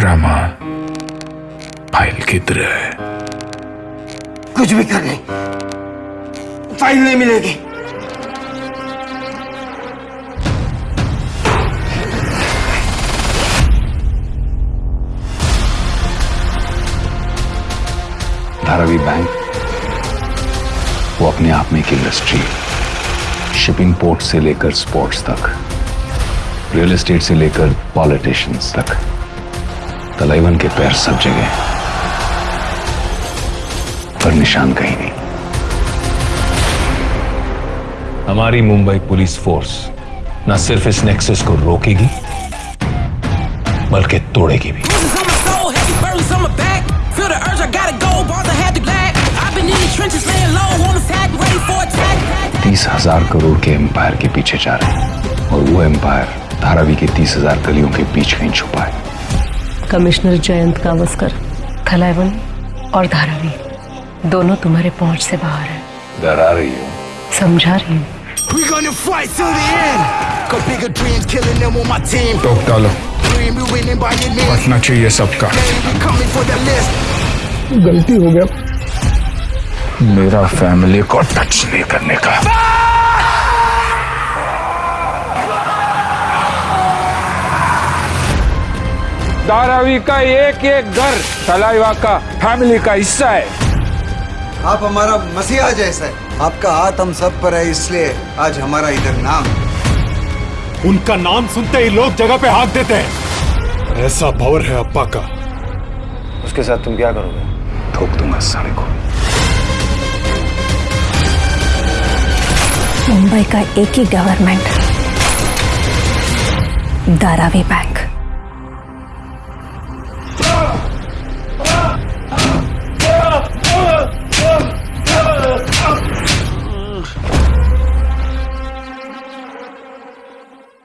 Rama file किधर है? कुछ भी कर नहीं। फ़ाइल नहीं मिलेगी। धारावी बैंक वो अपने आप में एक इंडस्ट्री शिपिंग पोर्ट से लेकर स्पोर्ट्स तक रियल एस्टेट से लेकर पॉलिटिशियंस तक। तलाइवन के पैर सब जगह। पर निशान कहीं नहीं। हमारी मुंबई पुलिस फोर्स न सिर्फ़ इस नेक्सस को रोकेगी बल्कि तोड़ेगी भी। तीस हज़ार करोड़ के एम्पायर के पीछे जा रहे हैं और वो एम्पायर धारावी के तीस हज़ार गलियों के बीच कहीं छुपा है। कमिश्नर जयंत कावस्कर थलाइवन और धारावी दोनों तुम्हारे पहुँच से बाहर है डरा रही हो समझा रही हूँ We gonna fight till the end. Got bigger dreams, killing them on my team. टोक डालो Dream we winning by your name. बचना चाहिए सबका We coming for the list. गलती हो गया मेरा फैमिली को टच नहीं करने का धारावी का एक एक घर तलाइवा का फैमिली का हिस्सा है। आप हमारा मसीहा जैसा है। आपका हाथ हम सब पर है इसलिए आज हमारा इधर नाम उनका नाम सुनते ही लोग जगह पे हाथ देते हैं। ऐसा पावर है अप्पा का। उसके साथ तुम क्या करोगे? ठोक दूँगा साले को। मुंबई का एक ही गवर्नमेंट दारावी बैंक